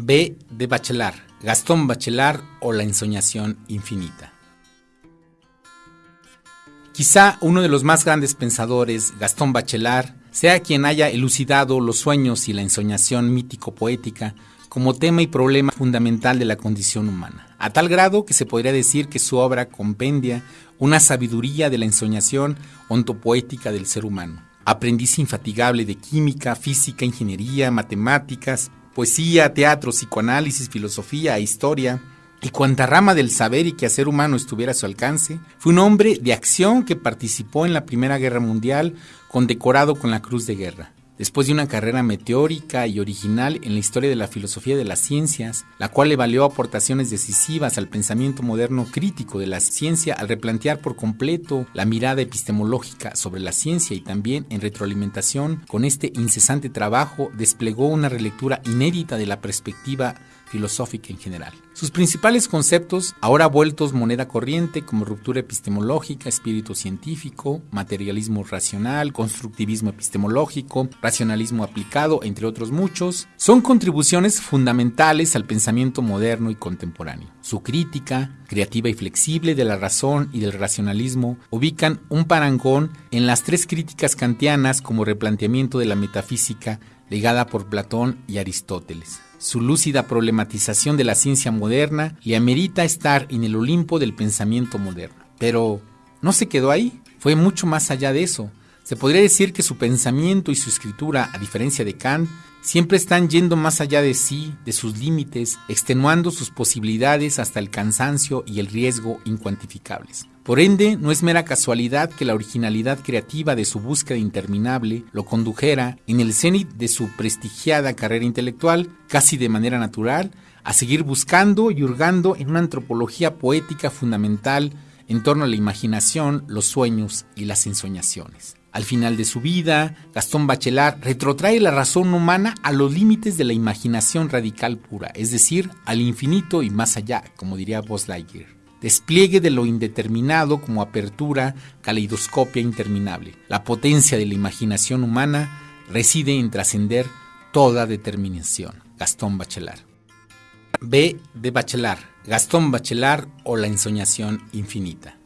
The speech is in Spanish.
B de Bachelard, Gastón Bachelard o La ensoñación infinita. Quizá uno de los más grandes pensadores, Gastón Bachelard, sea quien haya elucidado los sueños y la ensoñación mítico-poética como tema y problema fundamental de la condición humana, a tal grado que se podría decir que su obra compendia una sabiduría de la ensoñación ontopoética del ser humano. Aprendiz infatigable de química, física, ingeniería, matemáticas, poesía, teatro, psicoanálisis, filosofía e historia, y cuanta rama del saber y quehacer humano estuviera a su alcance, fue un hombre de acción que participó en la Primera Guerra Mundial, condecorado con la Cruz de Guerra. Después de una carrera meteórica y original en la historia de la filosofía de las ciencias, la cual le valió aportaciones decisivas al pensamiento moderno crítico de la ciencia al replantear por completo la mirada epistemológica sobre la ciencia y también en retroalimentación con este incesante trabajo desplegó una relectura inédita de la perspectiva filosófica en general. Sus principales conceptos, ahora vueltos moneda corriente como ruptura epistemológica, espíritu científico, materialismo racional, constructivismo epistemológico, racionalismo aplicado, entre otros muchos, son contribuciones fundamentales al pensamiento moderno y contemporáneo. Su crítica, creativa y flexible de la razón y del racionalismo, ubican un parangón en las tres críticas kantianas como replanteamiento de la metafísica legada por Platón y Aristóteles. Su lúcida problematización de la ciencia moderna le amerita estar en el Olimpo del pensamiento moderno. Pero no se quedó ahí, fue mucho más allá de eso. Se podría decir que su pensamiento y su escritura, a diferencia de Kant, siempre están yendo más allá de sí, de sus límites, extenuando sus posibilidades hasta el cansancio y el riesgo incuantificables. Por ende, no es mera casualidad que la originalidad creativa de su búsqueda interminable lo condujera, en el cenit de su prestigiada carrera intelectual, casi de manera natural, a seguir buscando y hurgando en una antropología poética fundamental en torno a la imaginación, los sueños y las ensoñaciones. Al final de su vida, Gastón Bachelard retrotrae la razón humana a los límites de la imaginación radical pura, es decir, al infinito y más allá, como diría Buzz Lightyear despliegue de lo indeterminado como apertura, caleidoscopia interminable. La potencia de la imaginación humana reside en trascender toda determinación. Gastón Bachelard. B de Bachelard, Gastón Bachelard o la ensoñación infinita.